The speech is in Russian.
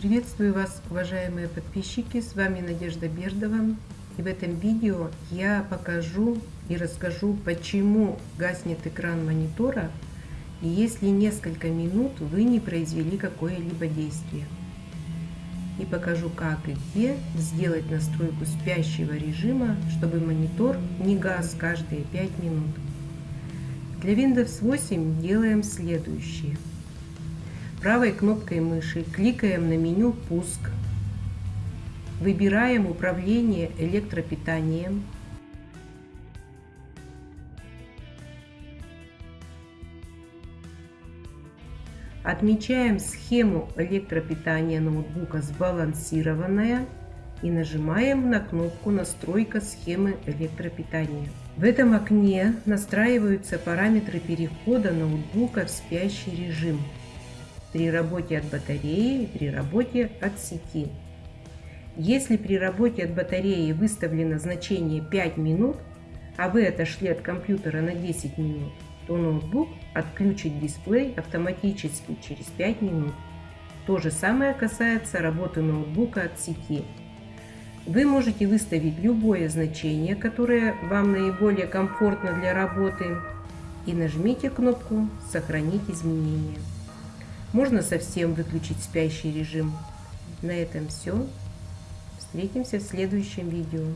Приветствую вас, уважаемые подписчики, с вами Надежда Бердова. И в этом видео я покажу и расскажу, почему гаснет экран монитора, если несколько минут вы не произвели какое-либо действие. И покажу, как и где сделать настройку спящего режима, чтобы монитор не гас каждые 5 минут. Для Windows 8 делаем следующее – Правой кнопкой мыши кликаем на меню «Пуск». Выбираем управление электропитанием. Отмечаем схему электропитания ноутбука «Сбалансированная» и нажимаем на кнопку «Настройка схемы электропитания». В этом окне настраиваются параметры перехода ноутбука в спящий режим при работе от батареи и при работе от сети. Если при работе от батареи выставлено значение 5 минут, а вы отошли от компьютера на 10 минут, то ноутбук отключит дисплей автоматически через 5 минут. То же самое касается работы ноутбука от сети. Вы можете выставить любое значение, которое вам наиболее комфортно для работы, и нажмите кнопку «Сохранить изменения». Можно совсем выключить спящий режим. На этом все. Встретимся в следующем видео.